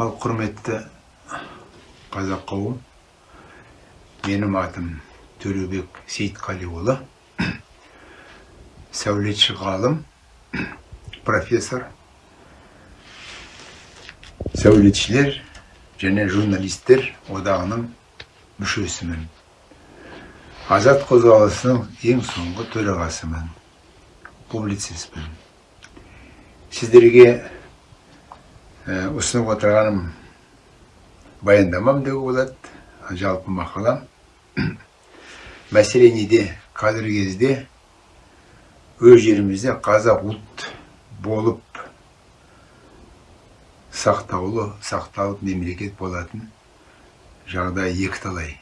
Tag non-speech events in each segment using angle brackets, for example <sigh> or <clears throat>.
ал құрметті қазақ қауым менің атым төлеубек сейітқалиұлы сәулетші ғалым профессор сәулетшілер және журналистер одағының мүшесімін азат қозғалысының ең соңғы төрағасымын публицистпін сіздерге ұсынып отырғаным баяндамам деуге болады жалпы мақалам. <clears throat> Мәселе неде? Қазіргі кезде өз жерімізде қазақ ұлт болып сақтаулы сақталып мемлекет болатын жағдай екіталай.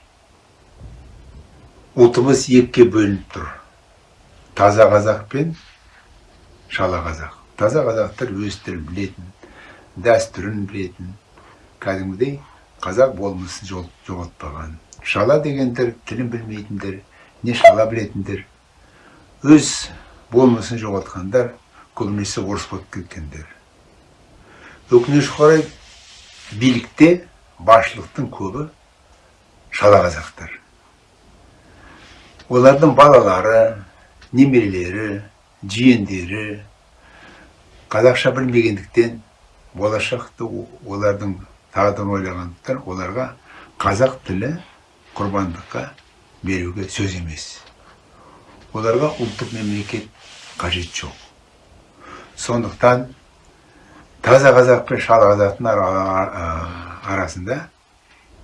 Ұлтымыз екіге бөлініп тұр. Таза қазақ пен шала қазақ. Таза қазақтар өз тілін білетін дәстүрін білетін. Кәдімгідей қазақ болмысын жоғалтпаған. Шала дегендер тілін білмейтіндер не шала білетіндер. Өз болмысын жоғалтқандар көбінесе орыс болып кеткендер. Өкінішке қарай билікте басшылықтың көбі шала қазақтар. Олардың балалары немерелері жиендері қазақша білмегендіктен болашақты олардың тағдырын ойлағандықтан оларға қазақ тілі құрбандыққа беруге сөз емес. Оларға ұлттық мемлекет қажет жоқ. Сондықтан таза қазақ пен шала қазақтың арасында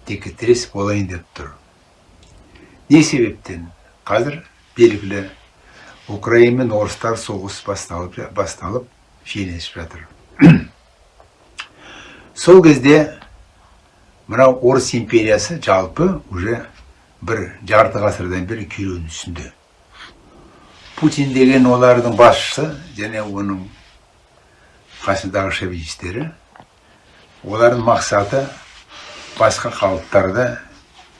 текетірес болайын деп тұр. Не себептен? Қазір белгілі украина мен орыстар соғыс басталып басталып шиеленісіп жатыр. Сол кезде мынау орыс империясы жалпы уже бір жарты ғасырдан бері күйреудің үстінде путин деген олардың басшысы және оның қасындағы шовинистері олардың мақсаты басқа халықтарды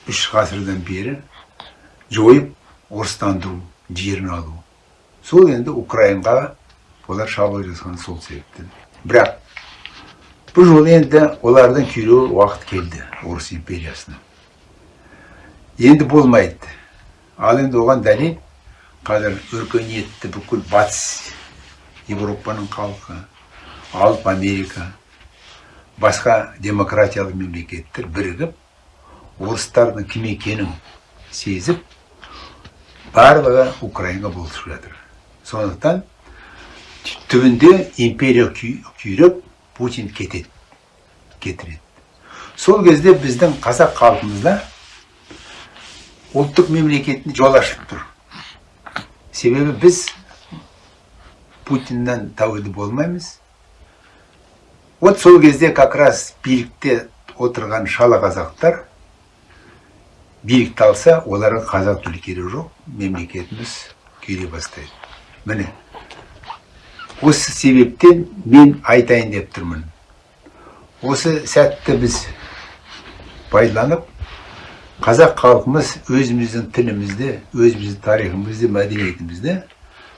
үш ғасырдан бері жойып орыстандыру жерін алу. Сол енді украинға олар шабуыл жасаған сол себептен. Бірақ бұл жолы енді олардың күйреу уақыт келді орыс империясына енді болмайды ал енді оған дәлел қазір өркениетті бүкіл батыс европаның халқы алып америка басқа демократиялық мемлекеттер бірігіп орыстардың кім екенін сезіп барлығы украинға болысып жатыр сондықтан түбінде империя күйреп путин кетеді кетіреді сол кезде біздің қазақ халқымызда ұлттық мемлекеттің жол ашып тұр. Себебі біз путиннен тәуелді болмаймыз. Вот сол кезде как раз билікте отырған шала қазақтар билікті алса оларға қазақ тілі керек жоқ мемлекетіміз күйре бастайды. Міне. Осы себептен мен айтайын деп тұрмын. Осы сәтті біз пайдаланып қазақ халқымыз өзіміздің тілімізді өзіміздің тарихымызды мәдениетімізді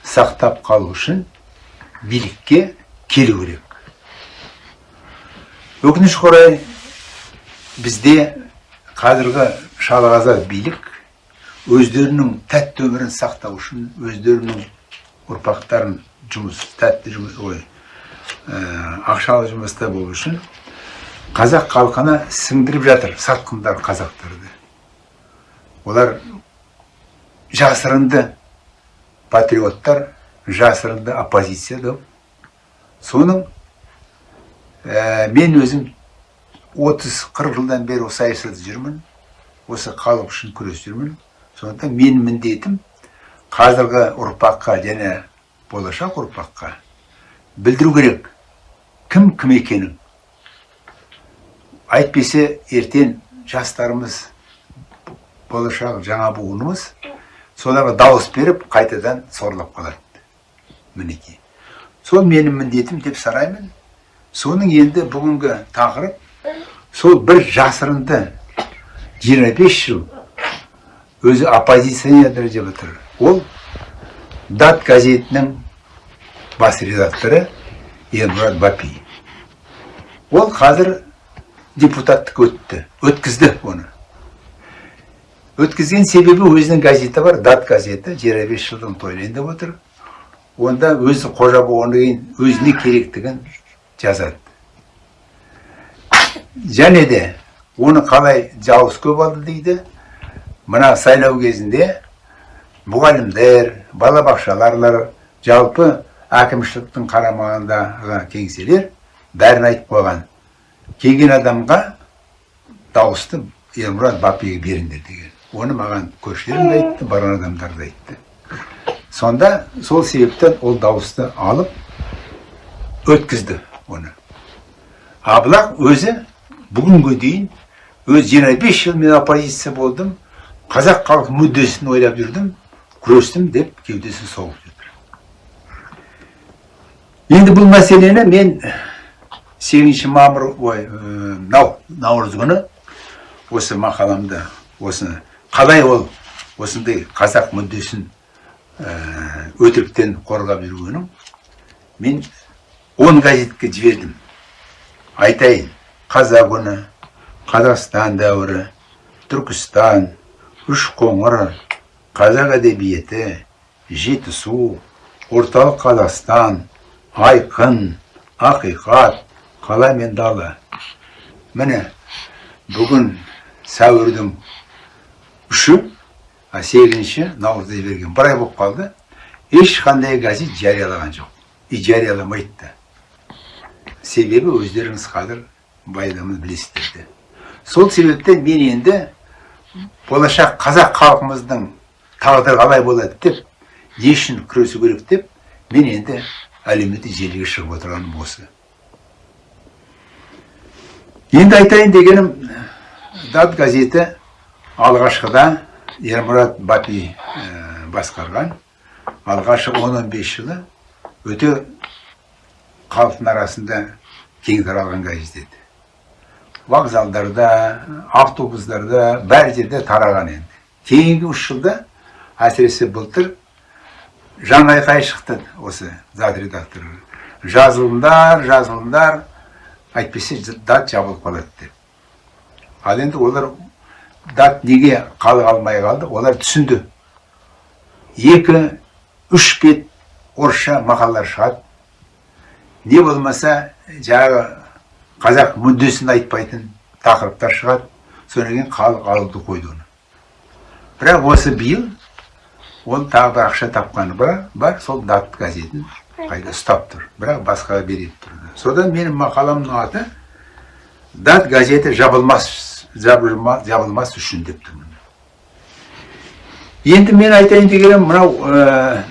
сақтап қалу үшін билікке келу керек. Өкінішке орай бізде қазіргі шалағазақ билік өздерінің тәтті өмірін сақтау үшін өздерінің ұрпақтарын жұмыс тәтті жұмыс ой ә, ақшалы жұмыста болу үшін қазақ халқына сіңдіріп жатыр сатқындар қазақтарды. Олар жасырынды патриоттар жасырынды оппозиция соның ә, мен өзім 30-40 жылдан бері осы саясатта жүрмін осы халық үшін күресіп жүрмін. Сондықтан менің міндетім қазіргі ұрпаққа және болашақ ұрпаққа білдіру керек. Кім кім екенін. Әйтпесе ертең жастарымыз болашақ жаңа буынымыз соларға дауыс беріп қайтадан сорлап қалады. Мінекей. Сол менің міндетім деп санаймын соның енді бүгінгі тақырып сол бір жасырынды 25 жыл өзі оппозиционер деп отыр. Ол дат газетінің бас редакторы ермұрат бапи ол қазір депутаттық өтті өткізді оны өткізген себебі өзінің газеті бар дат газеті 25 жылдың тойлайын деп отыр онда өзі қожа болғаннан кейін өзіне керектігін жазады және де оны қалай жауыз көп алды дейді мына сайлау кезінде мұғалімдер балабақшаларлар жалпы әкімшіліктің қарамағындағы кеңселер бәрін айтып қойған. Келген адамға дауысты ермұрат бапиге беріңдер деген. Оны маған көршілерім де айтты барған адамдар да айтты. Сонда сол себептен ол дауысты алып өткізді оны. Абылақ өзі бүгінге дейін өз 25 жыл мен оппозиция болдым қазақ халық мүддесін ойлап жүрдім күрестім деп кеудесін соғып жүр енді бұл мәселені мен сегізінші мамыр ой нау наурыз күні осы мақаламда осыны қалай ол осындай қазақ мүддесін өтіріктен қорғап жүргенін мен он газетке жібердім айтайын қазақ үні қазақстан дәуірі түркістан үш қоңыр қазақ әдебиеті жетісу орталық қазақстан айқын ақиқат қала мен дала. Міне бүгін сәуірдің үші а сегізінші наурызда берген бір ай болып қалды. Ешқандай газет жариялаған жоқ. И жарияламайды да. Себебі өздеріңіз қазір байдамын білесіздер де. Сол себептен мен енді болашақ қазақ халқымыздың тағдыры қалай болады деп не үшін күресу керек деп мен енді әлеуметтік желіге шығып отырғаным осы. Енді айтайын дегенім дат газеті алғашқыда ермұрат бапи басқарған. Алғашы 10-15 жылы өте халықтың арасында кең таралған газет еді вокзалдарда автобустарда бәр жерде тараған енді. Кейінгі үш жылда әсіресе былтыр жан айқай шықты осы зат редактор жазылыңдар жазылыңдар әйтпесе дат жабылып қалады деп. Ал енді олар дат неге қалы алмай қалды? Олар түсінді. Екі үш бет орысша мақалалар шығады. Не болмаса жаңағы қазақ мүддесін айтпайтын тақырыптар шығады. Содан кейін халық алуды қойды оны. Бірақ осы биыл ол тағы бір ақша тапқаны бар, бар сол дат газетін қайда? Ұстап тұр бірақ басқаға береді тұрды содан менің мақаламның аты дат газеті жабылмас жабылмас үшін деп тұрмын енді мен айтайын дегенім мынау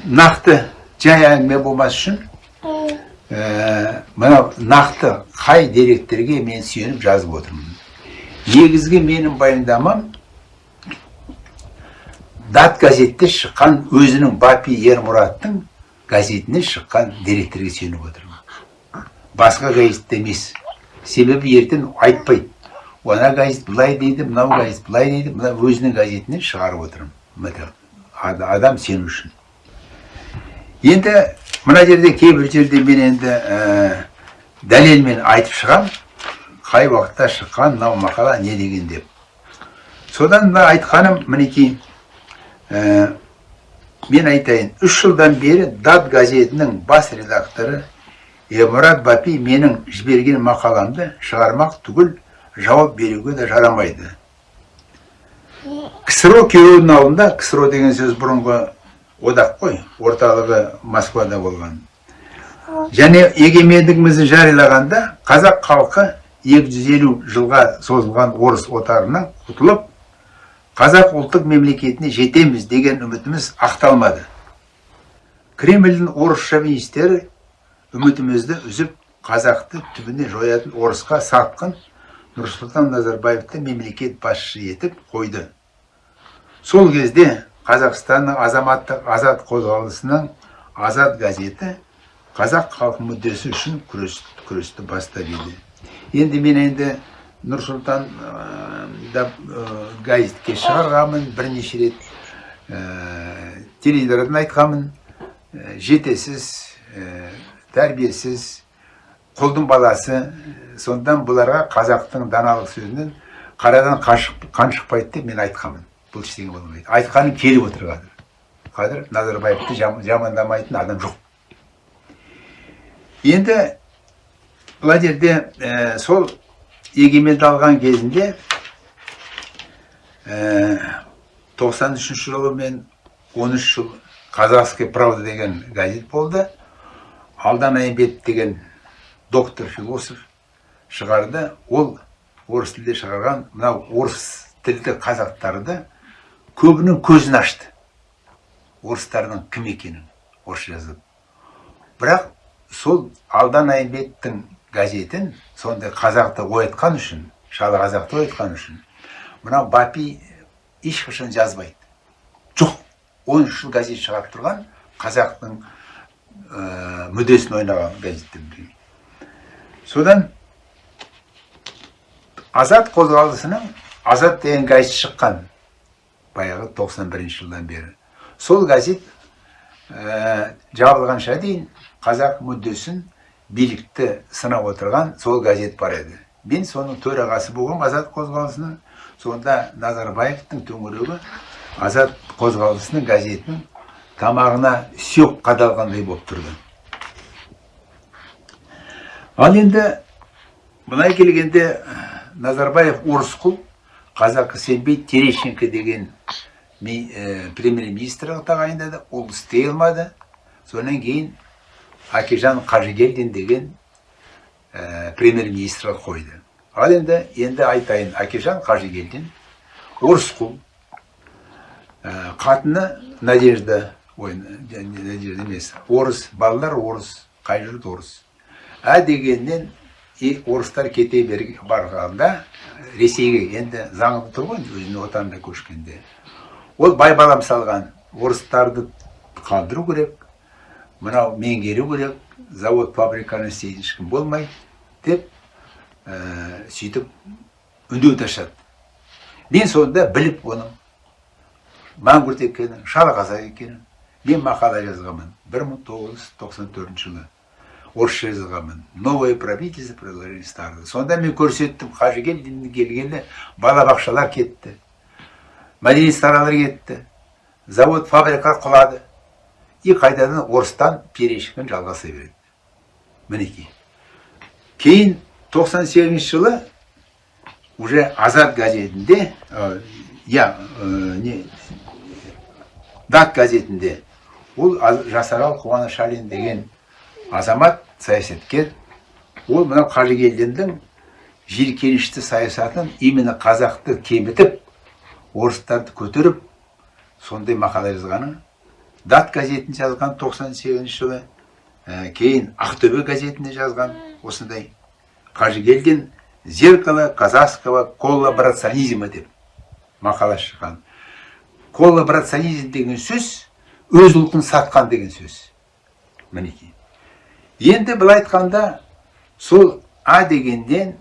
нақты жай әңгіме болмас үшін мынау нақты қай деректерге мен сүйеніп жазып отырмын. Негізгі менің баяндамам дат газетте шыққан өзінің бапи ермұраттың газетіне шыққан деректерге сүйеніп отырмын басқа газетте емес себебі ертең айтпайды ана газет былай дейді мынау газет былай дейді мына өзінің газетінен шығарып отырмын адам сену үшін енді мына жерде кейбір жерде мен енді ә, дәлелмен айтып шығам қай уақытта шыққан мынау мақала не деген деп содан мына айтқаным мінекей мен айтайын үш жылдан бері дат газетінің бас редакторы эмұрат бапи менің жіберген мақаламды шығармақ түгіл жауап беруге де жарамайды. Ксро күйеуінің алдында ксро деген сөз бұрынғы одақ қой орталығы москвада болған. Және егемендігімізді жариялағанда қазақ халқы 250 жылға созылған орыс отарынан құтылып қазақ ұлттық мемлекетіне жетеміз деген үмітіміз ақталмады. Кремльдің орыс шовинистері үмітімізді үзіп қазақты түбіне жоятын орысқа сатқын нұрсұлтан назарбаевты мемлекет басшы етіп қойды. Сол кезде қазақстанның азаматтық азат қозғалысының азат газеті қазақ халық мүддесі үшін күрес, күресті бастап еді. Енді мен енді нұрсұлтан да газетке шығарғанмын бірнеше рет ә, теледидардан айтқанмын. Жетесіз тәрбиесіз құлдың баласы. Сондан бұларға қазақтың даналық сөзінен қарадан қан шықпайды деп мен айтқанмын. Бұл ештеңе болмайды. Айтқаным келіп отыр қазір. Қазір назарбаевты жамандамайтын адам жоқ. Енді бұл жерде сол егеменді алған кезінде ә, 93 жылы мен 13 жыл казахский правда деген газет болды. Алдан айымбет деген доктор философ шығарды. Ол орыс тілде шығарған мынау орыс тілді қазақтарды көбінің көзін ашты. Орыстардың кім екенін орысша жазып. Бірақ сол алдан айымбеттің газетін сондай қазақты оятқан үшін шалы қазақты оятқан үшін мынау бапи ешқашан жазбайды. Жоқ он үш жыл газет шығарып тұрған қазақтың ә, мүддесін ойнаған газеттер содан азат қозғалысының азат деген газет шыққан баяғы 91 жылдан бері. Сол газет ә, жабылғанша дейін қазақ мүддесін билікті сынап отырған сол газет бар еді мен соның төрағасы болған азат қозғалысының сонда назарбаевтың төңірегі азат қозғалысының газетінің тамағына сүйек қадалғандай болып тұрды ал енді былай келгенде назарбаев орысқұл қазақы сенбей терещенко деген премьер министр тағайындады ол істей алмады содан кейін Акежан Қажыгелдин деген ә, премьер министр қойды ал енді енді айтайын Акежан Қажыгелдин орысқұл ә, қатыны надежда ой надежда емес орыс балалар орыс қай жұрт орыс ә дегеннен и орыстар кете барғанда ресейге енді заңы тұр ғой өзінің отанына көшкенде ол бай балам салған орыстарды қалдыру керек мынау меңгеру керек завод фабриканы істейтін ешкім болмайды деп ә, сөйтіп үндеу ашады мен сонда біліп оның маңғұрт екенін шалақазақ екенін мен мақала жазғанмын. 1994 жылы орысша жазғанмын. Новое правительство предложили старое. Сонда мен көрсеттім. Қажыгелдин келгелі балабақшалар кетті. Мәдениет кетті. Завод фабрика құлады. И қайтадан орыстан перешікпен жалғаса береді мінекей кейін 98 жылы уже азат газетінде иә не дат газетінде ол жасарал қуанышалин деген азамат саясаткер ол мынау қажыгелдиннің жиіркенішті саясатын именно қазақты кемітіп орыстарды көтеріп сондай мақала жазғаны дат газетін жазған 98 жылы ә, кейін ақтөбе газетінде жазған осындай қажыгелдин зеркало казахского коллаборационизма деп мақала шыққан. Коллаборационизм деген сөз өз ұлтын сатқан деген сөз мінекей. Енді былай айтқанда сол а дегенден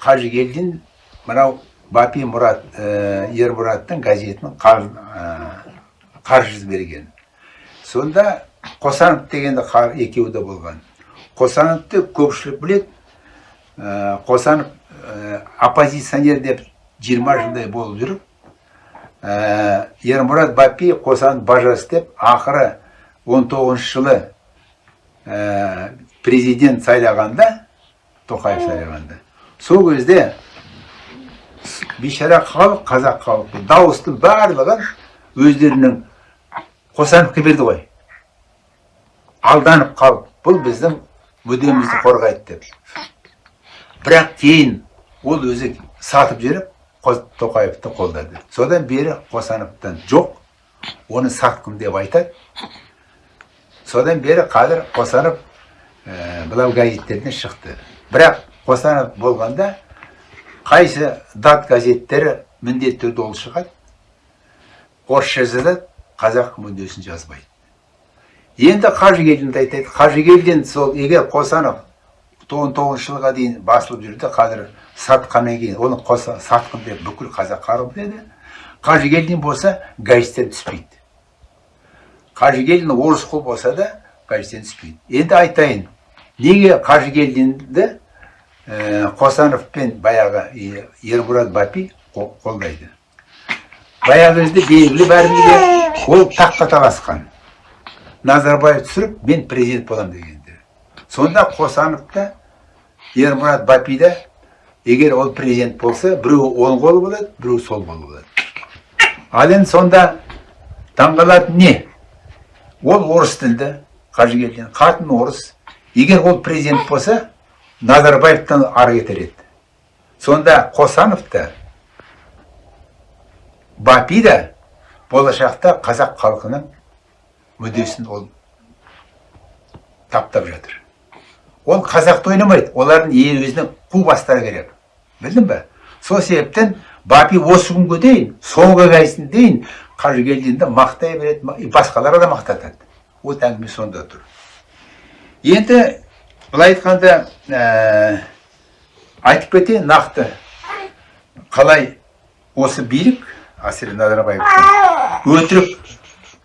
қажыгелдин мынау бапи мұрат ә, ермұраттың газетін қаржы берген. Сонда қосанов дегенді екеуі де болған. Қосановты көпшілік білет ә, қосанов ә, оппозиционер деп 20 жылдай болып жүріп ә, ермұрат бапи қосанов бажас деп ақыры 19 жылы президент сайлағанда тоқаев сайлағанда. Сол кезде бейшара халық қазақ халқы дауыстың барлығын өздерінің қосановқа берді ғой. Алданып қалып бұл біздің мүддемізді қорғайды деп. Бірақ кейін ол өзі сатып жіберіп тоқаевты қолдады. Содан бері қосановтан жоқ оны сатқым деп айтады. Содан бері қазір қосанов ә, былау газеттерден шықты. Бірақ қосанов болғанда қайсы дат газеттері міндетті түрде ол шығады. Орысша жазады қазақ мүддесін жазбайды. Енді қажыгелдинді айтады қажыгелдин сол егер қосанов он тоғызыншы жылға дейін басылып жүрді қазір сатқаннан кейін оны қоса сатқын деп бүкіл қазақ қарып деді қажыгелдин болса газеттен түспейді. Қажыгелдин орыс қол болса да газеттен түспейді. Енді айтайын неге қажыгелдинді ә, қосанов пен баяғы е, ермұрат бапи қо- қолдайды? Баяғы кезде белгілі бәрімізге ол таққа таласқан. Назарбаев түсіріп мен президент боламын дегенде сонда қосанов та ермұрат бапи да егер ол президент болса біреуі оң қолы болады біреуі сол қолы болады ал енді сонда таңғалатын не? Ол орыс тілді қажыгелдин қатын орыс. Егер ол президент болса назарбаевтан ары кетер еді. Сонда қосанов та бапи да болашақта қазақ халқының мүддесін ол таптап жатыр. Ол қазақты ойламайды. Олардың е- өзінің қу бастары керек. Білдің ба сол себептен бапи осы күнге дейін соңғы кезіне дейін қажыгелдинді мақтай береді басқаларға да мақтатады. Ол әңгіме сонда тұр. Енді былай айтқанда ә, айтып кетейін нақты. Қалай осы билік әсіресе назарбаевтың өтірік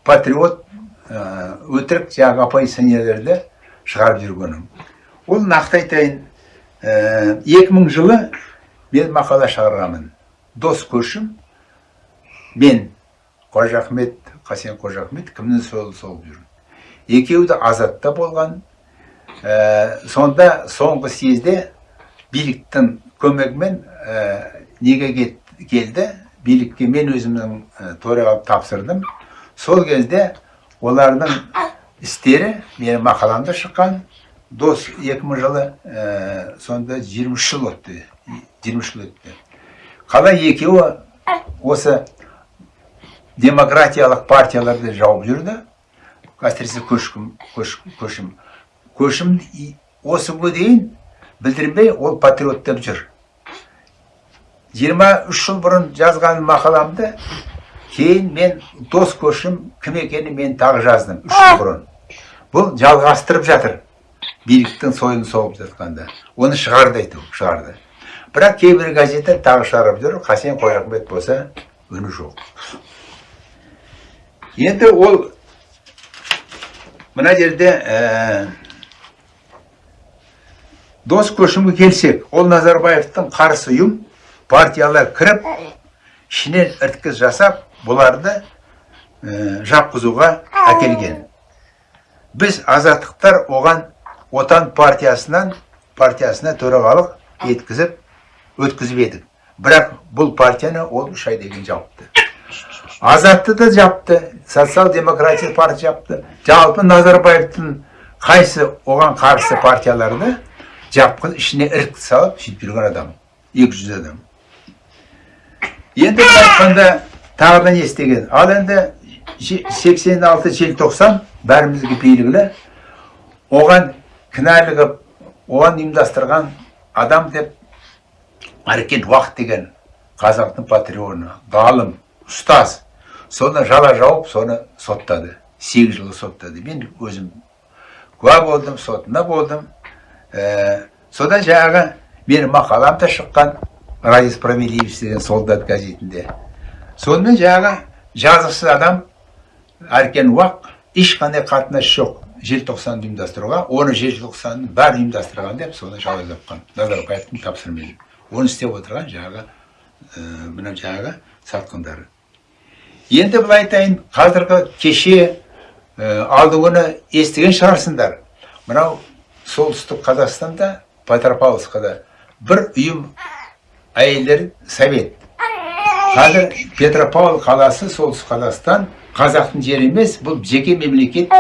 патриот ә, өтірік жаңағы оппозиционерлерді шығарып жүргенін ол нақты айтайын ә, 2000 жылы мен мақала шығарғанмын. Дос көшім мен қожа ахмет қасен қожа ахмет кімнің сол соғып жүр екеуі де азатта болған. Ә, сонда соңғы съезде биліктің көмегімен неге кет- келді? Билікке мен өзімнің төрағалып тапсырдым сол кезде олардың істері менің мақаламда шыққан дос 2000 жылы ә, сонда 23 жыл өтті 23 жыл өтті қалай екеуі осы демократиялық партияларды жауып жүрді әсіресе көшім көшім и- осы күнге дейін білдірмей ол патриот деп жүр 23 жыл бұрын жазған мақаламды кейін мен дос көшім кім екенін мен тағы жаздым үш жыл бұрын бұл жалғастырып жатыр биліктің сойын соғып жатқанда оны шығарды айту шығарды бірақ кейбір газеттер тағы шығарып жүр қасен қойрахмет болса үні жоқ енді ол мына жерде ә, дос көшімге келсек ол назарбаевтың қарсы ұйым партиялар кіріп ішінен ірткіс жасап бұларды ә, жапқызуға әкелген. Біз азаттықтар оған отан партиясынан партиясына төрағалық еткізіп өткізіп едік. Бірақ бұл партияны ол үш айдан кейін жауыпты азатты да жапты социал демократия партия жапты. Жалпы назарбаевтың қайсы оған қарсы партияларды жапқыз ішіне ірік салып сөйтіп жүрген адам 200 адам. Енді да не істеген? Ал енді же- 86 желтоқсан бәрімізге белгілі. Оған кінәлі оған ұйымдастырған адам деп әркен уақыт деген қазақтың патрионы ғалым ұстаз соны жала жауып соны соттады. Сегіз жыл соттады. Мен өзім куә болдым сотында болдым. Ә, содан жаңағы менің мақалам да шыққан. Ради справедливости деген солдат газетінде. Сонымен жаңағы жазықсыз адам әркен уақ ешқандай қатынасы жоқ. Желтоқсанды ұйымдастыруға оны желтоқсанның бәрін ұйымдастырған деп соны жала жапқан назарбаевтың тапсырмамен оны істеп отырған жаңағы ә, мына жаңағы сатқындары. Енді былай айтайын қазіргі кеше ә, күні естіген шығарсыңдар. Мынау солтүстік қазақстанда петропавловскада бір ұйым әйелдер совет. Қазір петропавл қаласы солтүстік қазақстан қазақтың жері емес бұл жеке мемлекет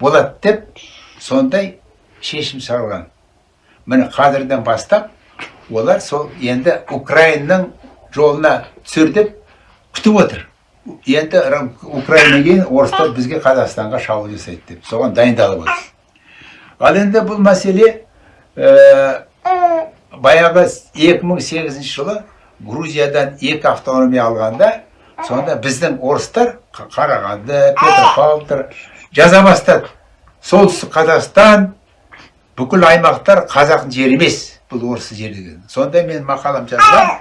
болады деп сондай шешім шығарған. Міне қазірден бастап олар сол енді украинаның жолына түсір деп күтіп отыр. Енді ра- украинадан кейін орыстар бізге қазақстанға шабуыл жасайды деп. Соған дайындалып отыр. Ал енді бұл мәселе ә, баяғы 2008 жылы грузиядан екі автономия алғанда сонда біздің орыстар Қа- қарағанды петропавлдар жаза бастады солтүстік қазақстан бүкіл аймақтар қазақтың жері емес бұл орыс жері деген. Сонда мен мақалам жазған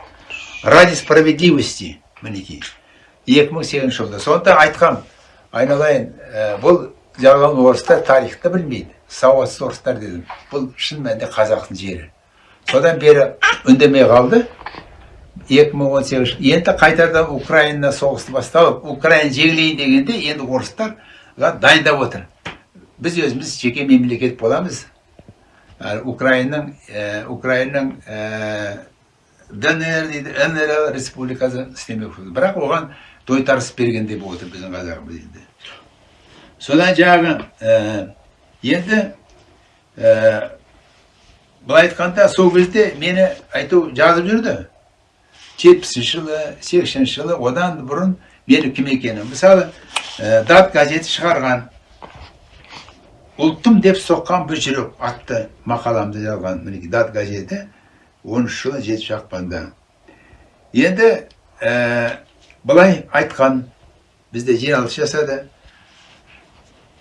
ради справедливости мінекей 2008 жылда сонда айтқам айналайын ә, бұл жазған орыстар тарихты білмейді. Сауатсыз орыстар дедім. Бұл шын мәнінде қазақтың жері. Содан бері үндемей қалды. 2018 енді қайтадан украина соғысты басталып украина жеңілейін дегенде енді орыстар дайындап отыр. Біз өзіміз жеке мемлекет боламыз. Украинаның ә, украинаның ә, днр дейді нр республикасы істемек бірақ оған тойтарыс бергендей болып отыр біздің қазағымыз енді. Содан жаңағы ә, енді ә, былай айтқанда сол кезде мені айту жазып жүрді. Жетпісінші жылы сексенінші жылы одан бұрын менің кім екенім мысалы ә, дат газеті шығарған. Ұлттым деп соққан бір жүрек атты мақаламды жазған мінекей дат газеті оныншы жылы жетінші ақпанда енді ә, былай айтқан бізде жиналыс жасады.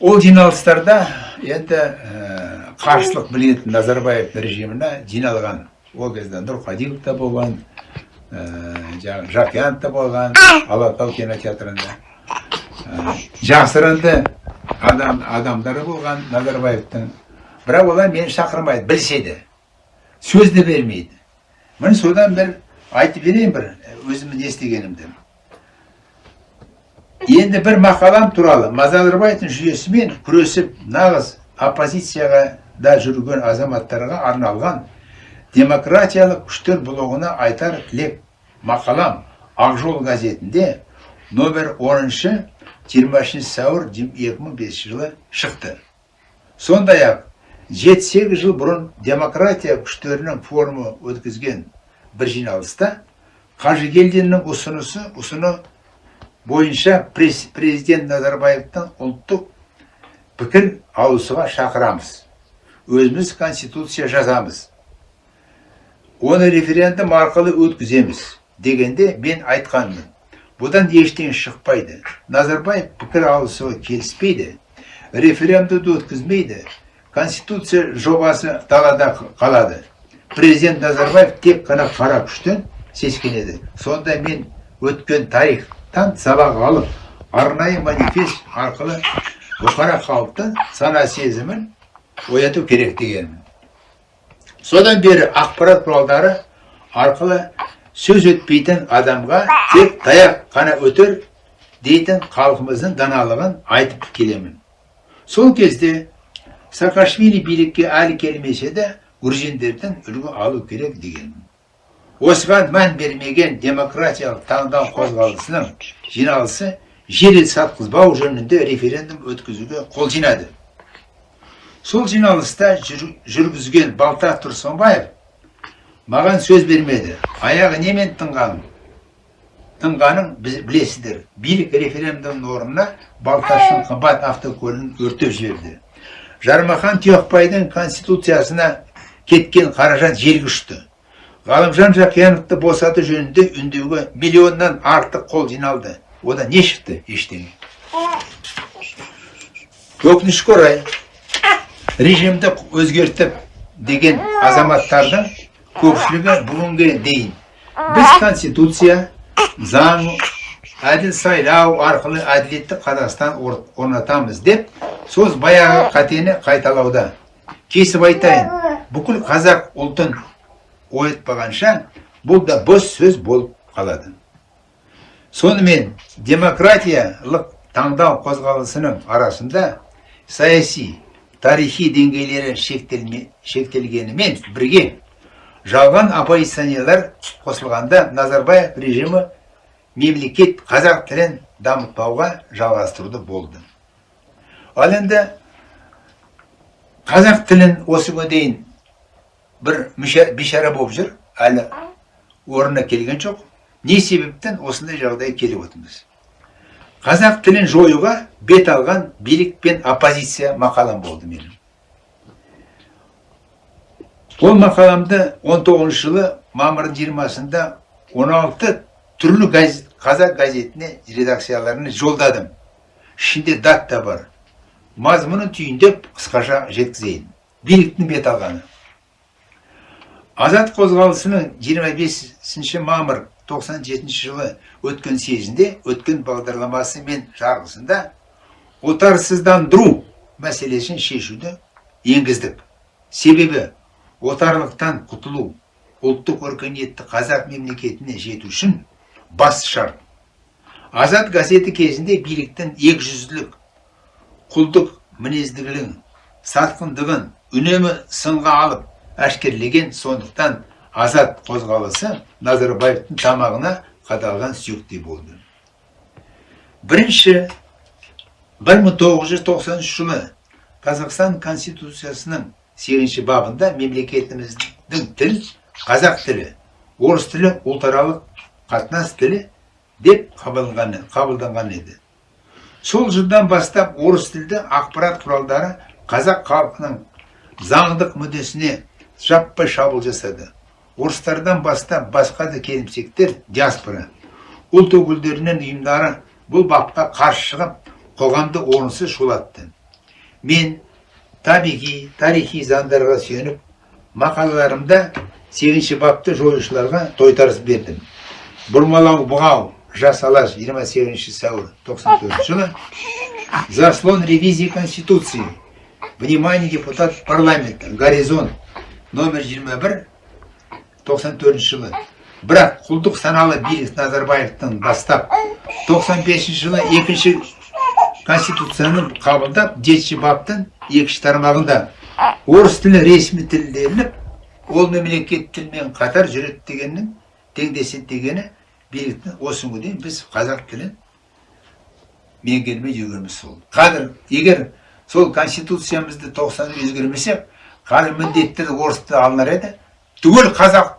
Ол жиналыстарда енді ә, қарсылық білетін назарбаев режиміне жиналған. Ол кезде нұрқадилов та болған ә, жаңағы жақиянов та болған алатау кинотеатрында. Ә, жасырынды адам адамдары болған назарбаевтың. Бірақ олар мені шақырмайды білседі сөзді бермейді. Міне содан бір айтып берейін бір өзімнің не істегенімді. Енді бір мақалам туралы назарбаевтың жүйесімен күресіп нағыз оппозицияға да жүрген азаматтарға арналған демократиялық күштер блогына айтар тілек мақалам ақжол газетінде номер 10 23 сәуір 2005 жылы шықты. Сондай ақ 7-8 жыл бұрын демократия күштерінің форумы өткізген бір жиналыста Қажыгелдиннің ұсынысы ұсыны бойынша президент Назарбаевтың ұлттық пікір алысуға шақырамыз. Өзіміз конституция жазамыз. Оны референдум арқылы өткіземіз дегенде мен айтқанмын бұдан ештеңе шықпайды назарбаев пікір алысуға келіспейді референдумды өткізмейді конституция жобасы далада қалады президент назарбаев тек қана қара күштен сескенеді сонда мен өткен тарихтан сабақ алып арнайы манифест арқылы бұқара халықтың сана сезімін ояту керек дегенмін содан бері ақпарат құралдары арқылы сөз өтпейтін адамға тек таяқ қана өтер дейтін халқымыздың даналығын айтып келемін. Сол кезде саакашвили билікке әлі келмесе де грузиндерден үлгі алу керек дегенмін. Осыған мән бермеген демократиялық таңдау қозғалысының жиналысы жер сатқызбау жөнінде референдум өткізуге қол жинады сол жиналыста жүргізген балта тұрсынбаев маған сөз бермеді аяғы немен тынғаным тынғанын білесіздер билік референдумның орнына балташтың қымбат автокөлігін өртеп жіберді жармахан тұяқбайдың конституциясына кеткен қаражат ұшты ғалымжан жақияновты босату жөнінде үндеуге миллионнан артық қол жиналды. Одан не шықты ештеңе? Өкінішке орай режимді өзгертіп деген азаматтардың көпшілігі бүгінге дейін біз конституция заң әділ сайлау арқылы әділетті қазақстан орнатамыз деп сөз баяғы қатені қайталауда. Кесіп айтайын бүкіл қазақ ұлтын оятпағанша бұл да бос сөз болып қалады сонымен демократиялық таңдау қозғалысының арасында саяси тарихи деңгейлері шектелгенімен бірге жалған оппозиционерлер қосылғанда назарбаев режимі мемлекет қазақ тілін дамытпауға жалғастыруды болды ал енді қазақ тілін осыға дейін бір бишара болып жүр әлі орнына келген жоқ не себептен осындай жағдай келіп отырмыз қазақ тілін жоюға бет алған билік пен оппозиция мақалам болды менің ол мақаламды 19 жылы мамырдың жиырмасында 16 түрлі газет, қазақ газетіне редакцияларына жолдадым ішінде дат та бар мазмұнын түйіндеп қысқаша жеткізейін биліктің бет алғаны азат қозғалысының 25 мамыр 97 жылы өткен съезінде өткен бағдарламасы мен жарғысында отарсыздандыру мәселесін шешуді енгіздік. Себебі отарлықтан құтылу ұлттық өркениетті қазақ мемлекетіне жету үшін бас шарт. Азат газеті кезінде биліктің екіжүзділік құлдық мінездігілін сатқындығын үнемі сынға алып әшкерлеген сондықтан азат қозғалысы назарбаевтың тамағына қадалған сүйектей болды. Бірінші 1990 жылы қазақстан конституциясының сегізінші бабында мемлекетіміздің тіл қазақ тілі орыс тілі ұлтаралық қатынас тілі деп қабылданған еді. Сол жылдан бастап орыс тілді ақпарат құралдары қазақ халқының заңдық мүддесіне жаппай шабуыл жасады. Орыстардан бастап басқа да келімсектер диаспора ұлт өкілдерінен ұйымдары бұл бапқа қарсы шығып қоғамды орынсыз шулатты. Мен табиғи тарихи заңдарға сүйеніп мақалаларымда сегізінші бапты жоюшыларға тойтарыс бердім. Бұрмалау бұғау жас алаш 28 сәуір 94 жылы заслон ревизии конституции внимание депутат парламента горизонт номер 21 94 жылы. Бірақ құлдық саналы билік назарбаевтың бастап 95 жылы екінші конституцияны қабылдап жетінші баптың екінші тармағында орыс тілі ресми тіл делініп ол мемлекет тілмен қатар жүреді дегеннің теңдеседі дегені биліктің осы күнге дейін біз қазақ тілін меңгермей жүргеніміз сол қазір егер сол конституциямызды тоқсан өзгермесек қазір міндетті тілі алынар еді. Түгел қазақ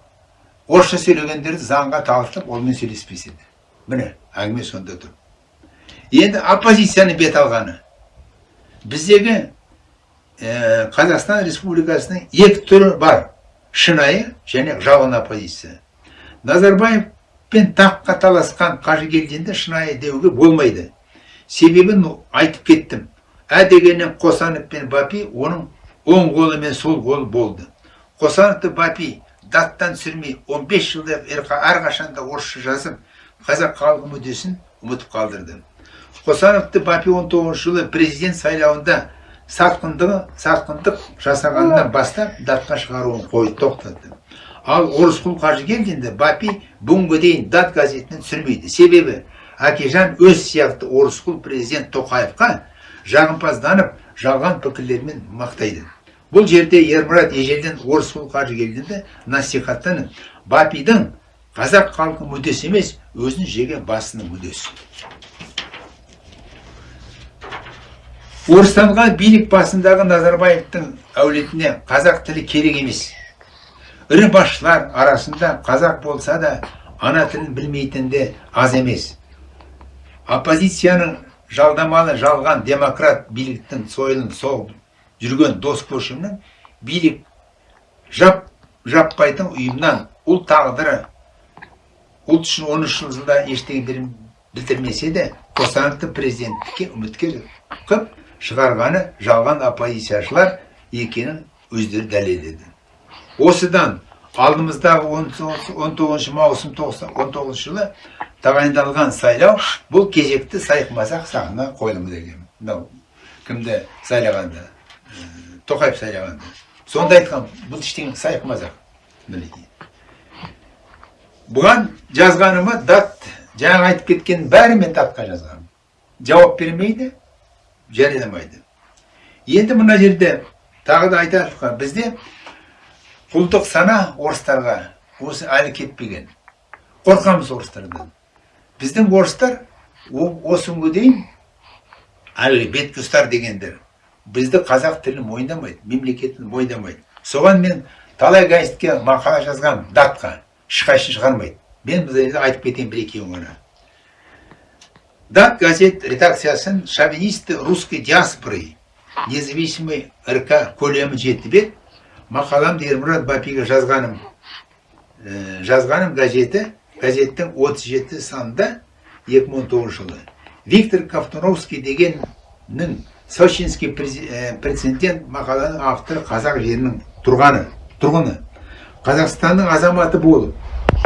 орысша сөйлегендерді заңға тағылтып онымен сөйлеспес еді міне әңгіме сонда тұр. Енді оппозицияның бет алғаны. Біздегі ә, қазақстан республикасының екі түрі бар. Шынайы және жалған оппозиция. Назарбаев пен таққа таласқан қажыгелдинді шынайы деуге болмайды. Себебін айтып кеттім. Ә дегеннен қосанов пен бапи оның оң қолы мен сол қолы болды. Қосановты бапи даттан түсірмей 15 жылда әрқашанда орысша жазып қазақ халқы мүддесін ұмытып қалдырды. Қосановты бапи 19 жылы президент сайлауында сатқындығы сатқындық жасағаннан бастап датқа шығаруын қойды тоқтатты. Ал орысқұл қажыгелдинді бапи бүгінге дейін дат газетінен түсірмейді. Себебі әкежан өз сияқты орысқұл президент тоқаевқа жағымпазданып жалған пікірлермен мақтайды. Бұл жерде ермұрат ежелден орысқұл қажыгелдинді насихаттанып бапидің қазақ халқы мүддесі емес өзін жеген басының мүддесі. Орыстанған билік басындағы назарбаевтың әулетіне қазақ тілі керек емес. Ірі басшылар арасында қазақ болса да ана тілін білмейтін де аз емес. Оппозицияның жалдамалы жалған демократ биліктің сойылын соғып жүрген дос көшімнің билік жап жаппайтын ұйымнан ұлт тағдыры ұлт үшін он үш жылда ештеңе білдірмесе де қосановты президенттікке үміткер қып шығарғаны жалған оппозицияшылар екенін өздері дәлелдеді. Осыдан алдымыздағы 19 маусым 19 жылы тағайындалған сайлау бұл кезекті сайқымазақ сағына қойылымы деген. Мынау кімді сайлағанда? Тоқаев сайлағанда сонда айтқан бұл ештеңе сайқымазақ мінекей бұған жазғаныма дат жаңа айтып кеткен бәрі мен датқа жазғаным жауап бермейді жарияламайды енді мына жерде тағы да айтайық бізде құлдық сана орыстарға осы әлі кетпеген қорқамыз орыстардан біздің орыстар осы күнге дейін әлгі бетке ұстар дегендер бізді қазақ тілін мойындамайды мемлекетін мойындамайды. Соған мен талай газетке мақала жазған датқа ешқайсысын шығармайды. Мен айтып кетейін бір екеуін ғана. Дат газет редакциясын шовинисты русской диаспоры независимый рк көлемі жеті бет мақаламды ермұрат бапиға жазғаным ә, жазғаным газеті газеттің 37 санында 2019 жылы. Виктор ковтуновский дегеннің сочинский прецедент мақаланың авторы қазақ жерінің тұрғаны тұрғыны. Қазақстанның азаматы болып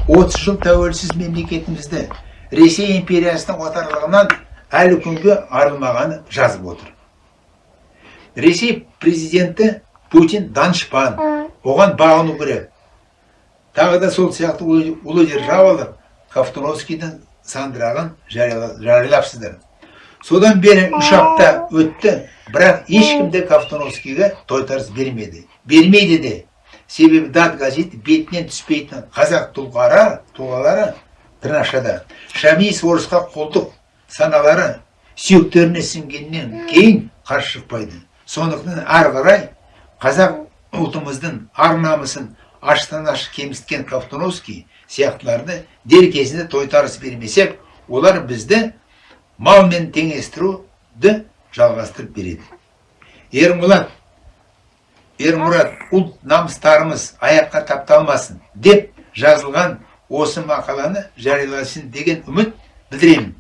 30 жыл тәуелсіз мемлекетімізді ресей империясының отарлығынан әлі күнге арылмағаны жазып отыр. Ресей президенті путин данышпан оған бағыну керек. Тағы да сол сияқты ұлы державалар ковтуновскийдің сандырағын жарияла- жариялапсыздар. Содан бері үш апта өтті. Бірақ ешкім де ковтуновскийге тойтарыс бермеді. Бермейді де. Себебі дат газеті бетінен түспейтін қазақ тұлғары тұлғалары тырнақшада шамиев орысқа құлдық саналары сүйектеріне сіңгеннен кейін қарсы шықпайды. Сондықтан ары қарай қазақ ұлтымыздың ар намысын аштан ашық кемсіткен ковтуновский сияқтыларды дер кезінде тойтарыс бермесек олар бізді малмен теңестіруді жалғастырып береді. Ермұлат ермұрат ұлт намыстарымыз аяққа тапталмасын деп жазылған осы мақаланы жарияласын деген үміт білдіремін.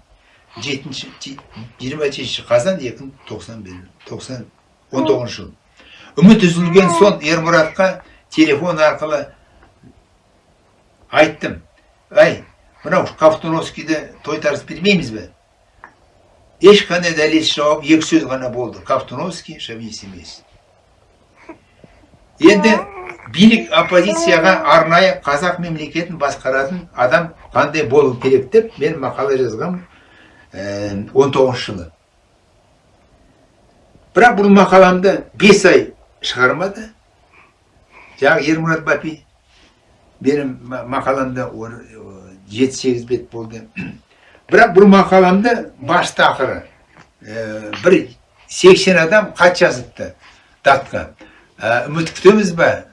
Жетінші жиырма жетінші қазан екі мың тоқсан тоқсан он тоғызыншы жыл. Үміт үзілген соң ермұратқа телефон арқылы айттым. Әй мынау ковтуновскийді тойтарыс бермейміз бе? Ешқандай дәлелсіз жауап екі сөз ғана болды. Ковтуновский шовинист емес енді билік оппозицияға арнайы қазақ мемлекетін басқаратын адам қандай болу керек деп мен мақала жазғам ә, 19 жылы. Бірақ бұл мақаламды бес ай шығармады. Жаңағы ермұрат бапи менің ма- мақаламда он- жеті сегіз бет болды. Бірақ бұл мақаламды басты ақыры ә, бір сексен адам хат жазыпты датқа. Ә, үміт күтеміз ба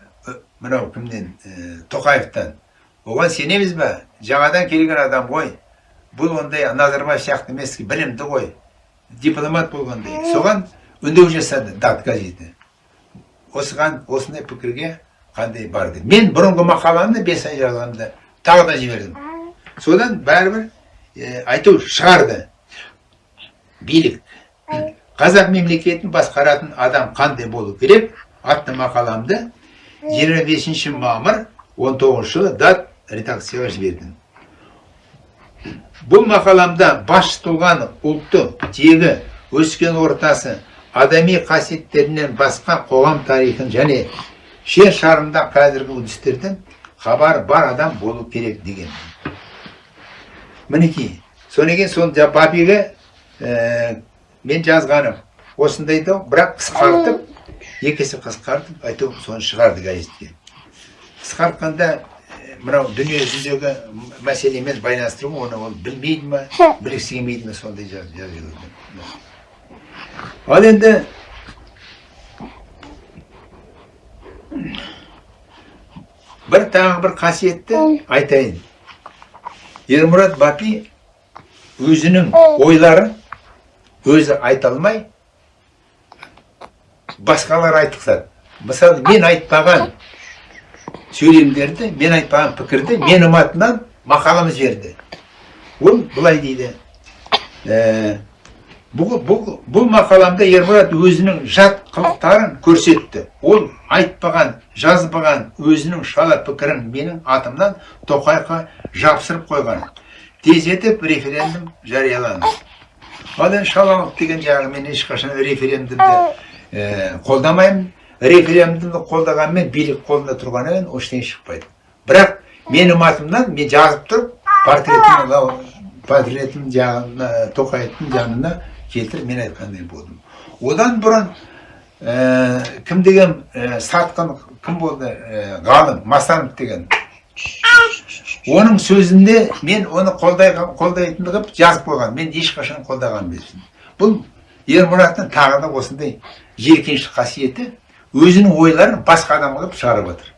мынау кімнен? Ә, тоқаевтан. Оған сенеміз ба жаңадан келген адам ғой. Бұл ондай назарбаев сияқты емес білімді ғой. Дипломат болғандай соған үндеу жасады дат газеті осыған осындай пікірге қандай бар деп мен бұрынғы мақаланы бес ай жазғанда тағы да жібердім. Содан бәрібір ә, әйтеуір шығарды. Билік. Қазақ мемлекетін басқаратын адам қандай болу керек? Атты мақаламды 25 мамыр 19 жылы дат редакцияға жібердім. Бұл мақаламда бас тұлғаны ұлты тегі өскен ортасы адами қасиеттерінен басқа қоғам тарихын және жер шарында қазіргі үрдістерден хабар бар адам болу керек деген. Мінекей. Содан кейін сол бабиге ә, мен жазғаным. Осындай да бірақ қысқартып екі есе қысқартып әйтеуір соны шығарды газетке. Қысқартқанда мынау дүние жүзіндегі мәселемен байланыстыру оны ол білмейді ма білгісі келмейді ма сондай ал енді бір тағы бір қасиетті айтайын. Ермұрат бапи өзінің ойларын өзі айта алмай басқалар айтқызады мысалы мен айтпаған сөйлемдерді мен айтпаған пікірді менің атымнан мақалам жіберді ол былай дейді. Ә, бұл, бұл, бұл мақаламда ермұрат өзінің жат қылықтарын көрсетті. Ол айтпаған жазбаған өзінің шала пікірін менің атымнан тоқайға жапсырып қойған. Тездетіп референдум жарияланды. Ал енді шалалық деген жағы мен ешқашан референдумды ә, қолдамаймын. Референдумды қолдағанмен билік қолында тұрғаннан ештеңе шықпайды. Бірақ менің атымнан мен жазып тұрып портретім портретім жағына тоқаевтың жанына келтіріп мен айтқандай болдым. Одан бұрын ә, кім деген ә, сатқын кім болды ә, ғалым масанов деген. Оның сөзінде мен оны қолдай, қолдайтын қылып жазып қойған мен ешқашан қолдаған емеспін. Бұл ермұраттың тағы да осындай жиіркенішті қасиеті өзінің ойларын басқа адам қылып шығарып отыр.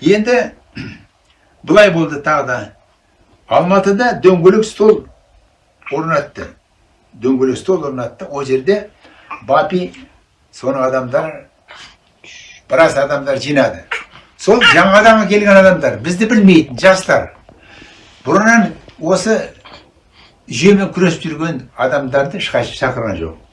Енді былай болды тағы да. Алматыда дөңгелек стол орнатты. Дөңгелек стол орнатты. Ол жерде бапи соның адамдар біраз адамдар жинады сол жаңадан келген адамдар бізді білмейтін жастар бұрыннан осы жүйемен күресіп жүрген адамдарды шақырған жоқ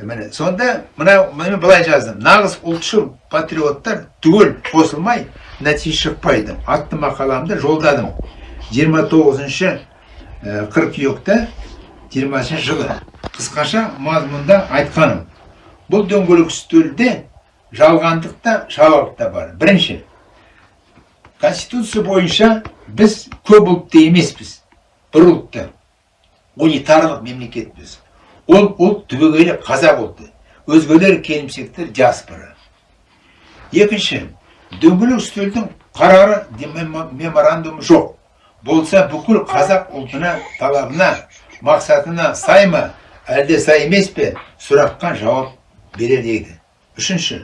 міне сонда мына мен былай жаздым нағыз ұлтшыл патриоттар түгел қосылмай нәтиже шықпайды атты мақаламды жолдадым 29 ә, қыркүйекте 20 жылы. Қысқаша мазмұнда айтқаным бұл дөңгелек үстелде жалғандық та шалалық та бар. Бірінші конституция бойынша біз көп ұлтты емеспіз. Бір ұлтты. Унитарлық мемлекетпіз. Ол ұлт түбегейлі қазақ ұлты. Өзгелер келімсектер диаспора. Екінші дөңгелек үстелдің қарары меморандумы жоқ. Болса бүкіл қазақ ұлтына талабына мақсатына сай ма әлде сай емес пе? Сұраққа жауап берер еді. Үшінші.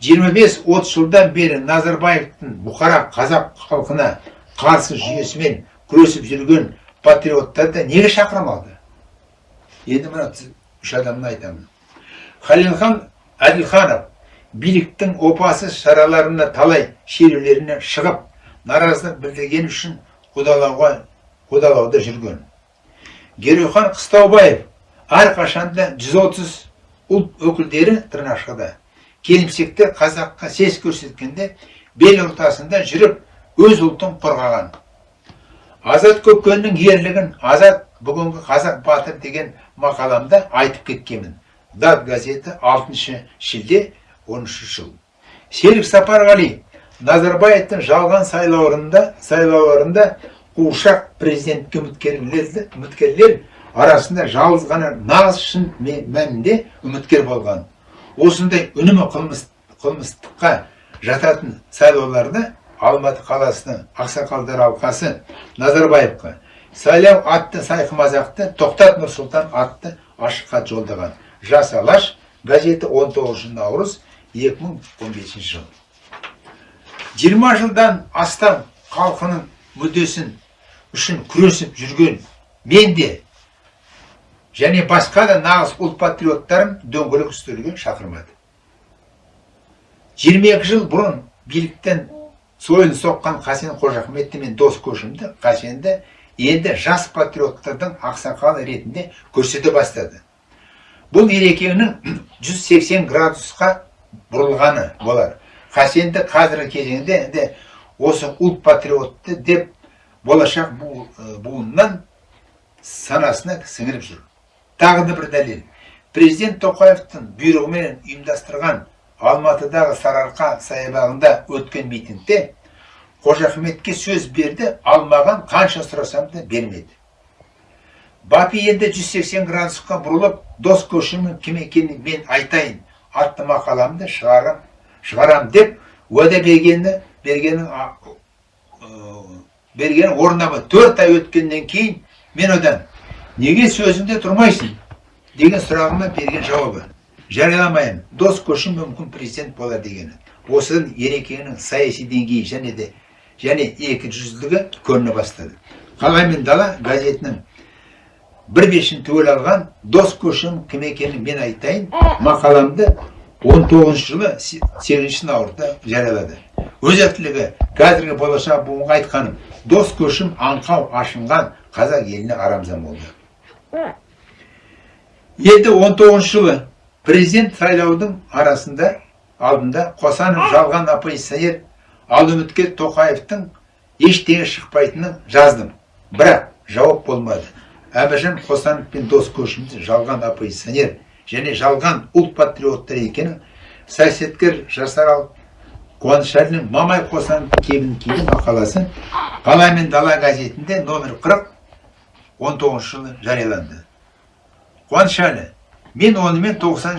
25-30 жылдан бері назарбаевтың бұқара қазақ халқына қарсы жүйесімен күресіп жүрген патриоттарды неге шақырмады енді мына үш адамды айтамын. Халилхан әділханов биліктің опасыз шараларына талай шерулеріне шығып наразылық білдірген үшін қудалауға қудалауда жүрген. Герохан қыстаубаев әрқашанда 130 ұлт өкілдері тырнақшада келімсекті қазаққа сес көрсеткенде бел ортасында жүріп өз ұлтын қорғаған азат көккеннің ерлігін азат бүгінгі қазақ батыр деген мақаламда айтып кеткенмін дат газеті 6 шілде 13 жыл серік сапарғали назарбаевтың жалған сайлауларында қуыршақ президентке үміткерлер арасында жалғыз ғана нағыз шын мәнінде үміткер болған. Осындай үнемі қылмыс қылмыстыққа жататын сайлауларда алматы қаласының ақсақалдар алқасы назарбаевқа сайлау атты сайқымазақты тоқтат нұрсұлтан атты ашық хат жолдаған. Жас алаш газеті 19 наурыз 2015 жыл. 20 жылдан астам халқының мүддесін үшін күресіп жүрген мен де және басқа да нағыз ұлт патриоттарым дөңгелек үстелге шақырмады 22 жыл бұрын биліктен сойыл соққан қасен қожахметті мен дос көшімді қасенді енді жас патриоттардың ақсақалы ретінде көрсете бастады. Бұл ерекеңнің 180 <clears throat> градусқа бұрылғаны болар. Қасенді қазіргі кезеңде де осы ұлт патриотты деп болашақ буыннан санасына сіңіріп жүр. Тағы да бір дәлел. Президент тоқаевтың бұйрығымен ұйымдастырған алматыдағы сарыарқа саябағында өткен митингте қожа ахметке сөз берді алмаған қанша сұрасам да бермеді бапи енді 180 градусқа бұрылып дос көшімнің кім екенін мен айтайын атты мақаламды шығарам шығарам деп уәде бергені берген орындамады төрт ай өткеннен кейін мен одан неге сөзіңде тұрмайсың деген сұрағыма берген жауабы жарияламаймын дос көшім мүмкін президент болар дегені осыдан ерекеңнің саяси деңгейі және де және екі жүзділігі көріне бастады. Қалай дала газетінің бір бешін түгел алған дос көшім кім екенін мен айтайын мақаламды 19 жылы 8 наурызда жариялады. Өзектілігі қазіргі болашақ буынға айтқаным дос көшім аңқау ашынған қазақ еліне арамзан болды енді 19 жылы президент сайлаудың арасында алдында қосанов жалған оппозиционер ал үміткер тоқаевтың ештеңе шықпайтынын жаздым бірақ жауап болмады әбіжан қосанов пен дос көшімді жалған оппозиционер және жалған ұлт патриоттар екенін саясаткер жасарал қуанышәлінің мамай қосанов кебін киген мақаласы қала мен дала газетінде номер 40 19 жылы жарияланды. Қуанышәлі мен онымен 90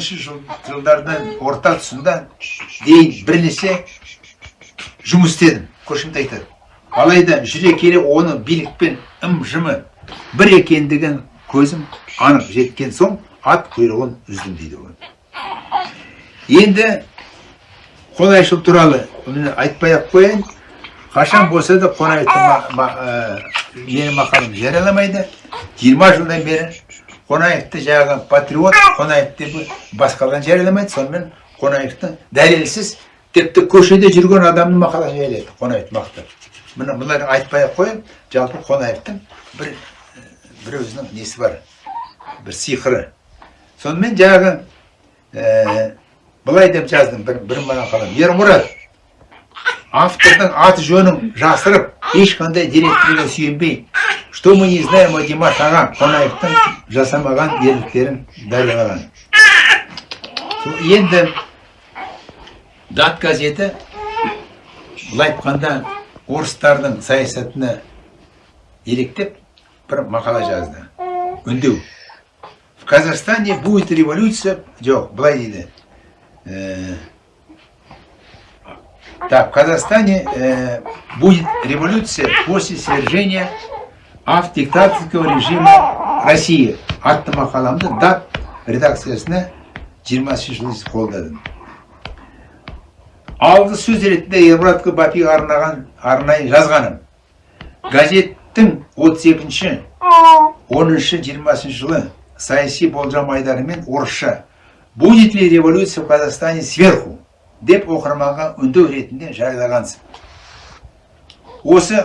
жылдардан орта тұсында дейін бірнеше жұмыс істедім көшімді айтады. Алайда жүре келе оны билікпен ым жымы бір екендігін көзім анық жеткен соң ат құйрығын үздім дейді ол. Енді қонаевшыл туралы айтпай ақ қояйын қашан болса да қонаевты менің мақалам жарияламайды жиырма жылдан бері қонаевты жаңағы патриот қонаев деп басқалар жарияламайды сонымен қонаевты дәлелсіз тіпті көшеде жүрген адамның мақаласын жариялайды қонаевты мақтап мына бұлар айтпай ақ қояйын жалпы қонаевтың бір бір өзінің несі бар бір сиқыры сонымен жаңағы былай деп жаздым бір, бір мақалам ермұрат автордың аты жөнін жасырып ешқандай деректерге сүйенбей что мы не знаем о димаш аға қонаевтың жасамаған ерліктерін жариялаған енді дат газеті былай айтқанда орыстардың саясатына еліктеп бір мақала жазды. Үндеу. В казахстане будет революция. Жоқ былай дейді. Так в казахстане э, будет революция после свержения автодиктаторского режима россии. Атты мақаламды дат редакциясына 20 жыл қолдадым алғы сөз ретінде ермұратқа бапиға арнаған арнайы жазғаным. Газеттің 32 10 20 жылы саяси болжам айдарымен орысша. Будет ли революция в Казахстане сверху? Деп оқырманға үндеу ретінде жариялағансың осы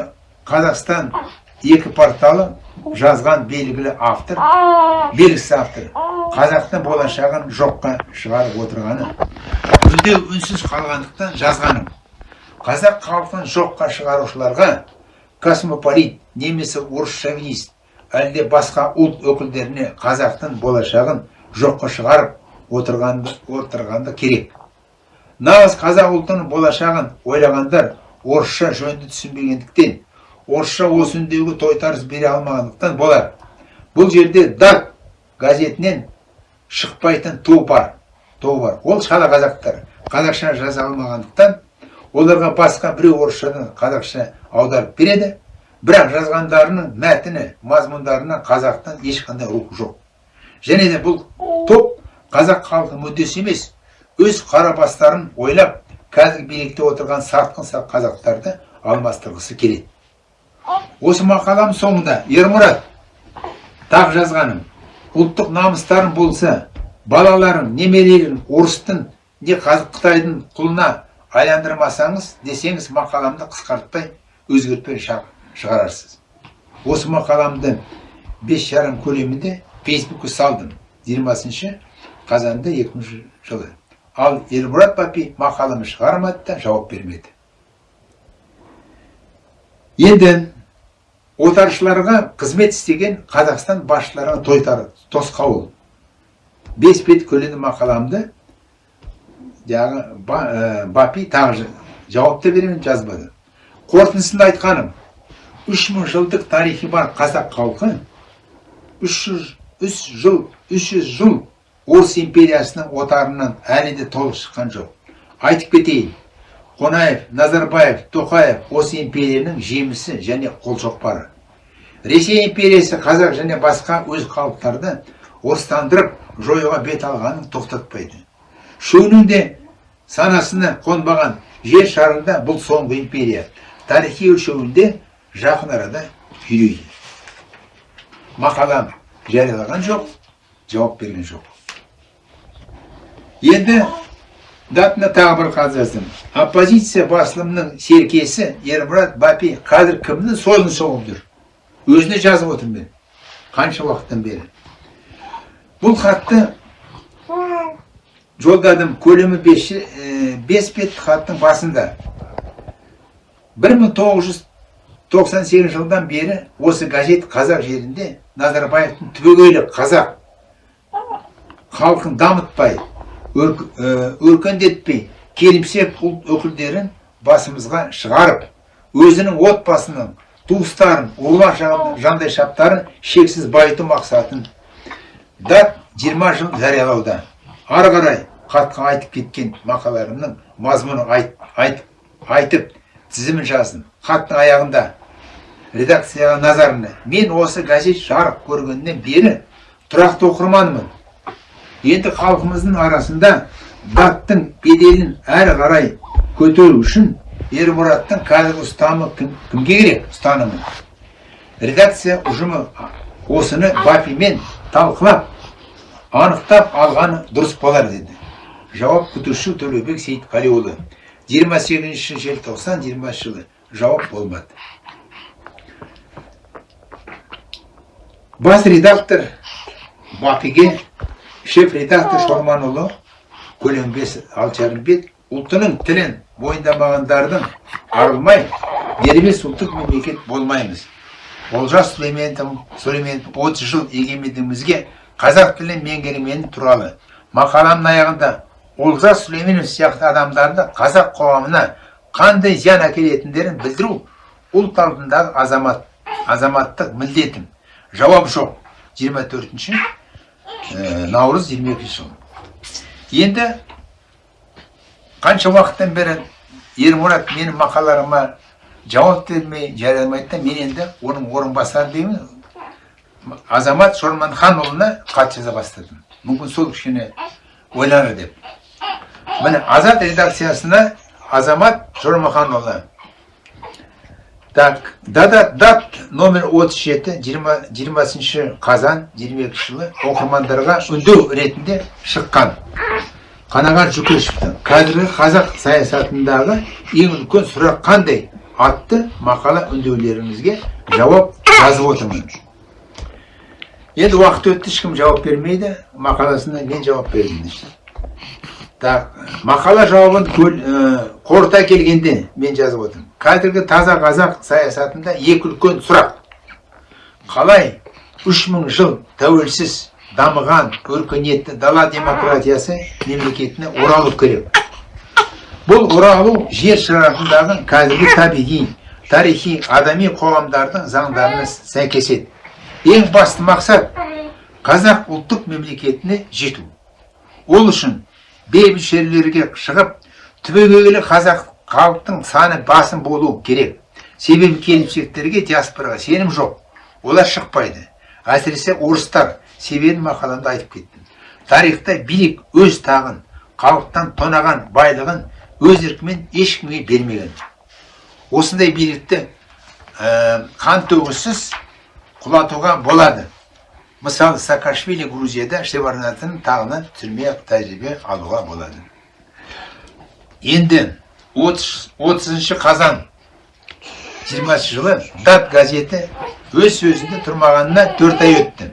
қазақстан екі порталы жазған белгілі автор белгісіз автор қазақтың болашағын жоққа шығарып отырғаны үндеу үнсіз қалғандықтан жазғаным. Қазақ халқын жоққа шығарушыларға космополит немесе орыс шовинист әлде басқа ұлт өкілдеріне қазақтың болашағын жоққа шығарып отырғанды, отырғанды керек. Нағыз қазақ ұлтының болашағын ойлағандар орысша жөнді түсінбегендіктен орысша осы тойтарыс бере алмағандықтан болар. Бұл жерде дат газетінен шықпайтын ту бар ту бар. Ол шала қазақтар қазақша жаза алмағандықтан оларға басқа біреу орысшадан қазақша аударып береді. Бірақ жазғандарының мәтіні мазмұндарына қазақтан ешқандай рухы жоқ. Және де бұл топ қазақ халқы мүддесі емес. Өз қара бастарын ойлап қазір билікте отырған сатқын қазақтарды алмастырғысы келеді. Осы мақалам соңында ермұрат тағы жазғаным. Ұлттық намыстарың болса балаларың немерелерің орыстың не қытайдың құлына айландырмасаңыз десеңіз мақаламды қысқартпай өзгертпей шығарарсыз. Осы мақаламды бес жарым көлемінде фейсбукке салдым. Жиырмасыншы қазанда 2000 жылы ал елмұрат бапи мақаланы шығармады да жауап бермеді енді отаршыларға қызмет істеген қазақстан басшыларына тойтар тосқауыл бес бет көлемді мақаламды жағы ә, бапи тағы жауап та беремін жазбады қорытындысында айтқаным үш жылдық тарихи бар қазақ халқы үш жыл үш жүз жыл орыс империясының отарынан әлі де толық шыққан жоқ. Айтып кетейін қонаев назарбаев тоқаев осы империяның жемісі және қолшоқпары. Ресей империясы қазақ және басқа өз халықтарды орыстандырып жоюға бет алғанын тоқтатпайды. Үшеуінің де санасына қонбаған жер шарында бұл соңғы империя тарихи өлшеуінде жақын арада күйрейді. Мақалам жариялаған жоқ жауап берген жоқ. Енді датына тағы бір хат жаздым оппозиция басылымының серкесі ермұрат бапи қазір кімнің сойылын соғып жүр өзіне жазып отырмын мен қанша уақыттан бері бұл хатты жолдадым көлемі бес бет хаттың басында 1998 жылдан бері осы газет қазақ жерінде назарбаевтың түбегейлі қазақ халқын дамытпай өркендетпей келімсек ұлт өкілдерін басымызға шығарып өзінің отбасының туыстарын ұлар жандай шаптарын шексіз байыту мақсатын дат 20 жыл жариялауда. Ары қарай айтып кеткен мақалаларымның мазмұнын айт, айт, айтып тізімін жаздым. Хаттың аяғында редакцияға назарына мен осы газет жарық көргеннен бері тұрақты оқырманмын. Енді халқымыздың арасында даттың беделін әрі қарай көтеру үшін ермұраттың қазіргі ұстанымы кім, кімге керек ұстанымы? Редакция ұжымы осыны бапимен талқылап анықтап алғаны дұрыс болар деді. Жауап күтуші төлеубек сейітқалиұлы. 28 желтоқсан 20 жылы жауап болмады. Бас редактор бапиге шеф редактор шорманұлы көлембес алты бет ұлтының тілін мойындамағандардың арылмай дербес ұлттық мемлекет болмаймыз олжас сүлейменовтің сүлейменов отыз жыл егемендігімізге қазақ тілін меңгермені туралы мақаламның аяғында олжас сүлейменов сияқты адамдарды қазақ қоғамына қандай зиян әкелетіндерін білдіру ұлт алдындағы азамат азаматтық міндетім жауап жоқ 24 наурыз 22 жыл. Енді қанша уақыттан бері ермұрат менің мақалаларыма жауап бермей жариялаймайды да мен енді оның орынбасары деймін. Азамат шорманханұлына хат жаза бастадым. Мүмкін сол кішкене ойланар деп. Міне азат редакциясына азамат шорманханұлы так дата дат номер 37 20, 20 қазан 22 жылы оқырмандарға үндеу ретінде шыққан. Қанағат жүкешевтің қазіргі қазақ саясатындағы ең үлкен сұрақ қандай атты мақала үндеулеріңізге жауап жазып отырмын. Енді уақыт өтті ешкім жауап бермейді. Мақаласына мен жауап бердім так мақала жауабын қорыта келгенде мен жазып отырмын. Қазіргі таза қазақ саясатында екі үлкен сұрақ. Қалай үш жыл тәуелсіз дамыған өркениетті дала демократиясы мемлекетіне оралу керек? Бұл оралу жер шарындағы қазіргі табиғи тарихи адами қоғамдардың заңдарына сәйкес ең басты мақсат қазақ ұлттық мемлекетіне жету. Ол үшін бейбіт жерлерге шығып түбегейлі қазақ халықтың саны басым болу керек. Себебі келімсектерге диаспораға сенім жоқ. Олар шықпайды. Әсіресе орыстар себебін мақаламда айтып кеттім. Тарихта билік өз тағын халықтан тонаған байлығын өз еркімен ешкімге бермеген. Осындай билікті ә, қан төгіссіз құлатуға болады. Мысалы саакашвили грузияда шеварнатын тағынан түсірмей тәжірибе алуға болады. Енді 30 қазан. 20 жылы дат газеті өз сөзінде тұрмағанына төрт ай өтті.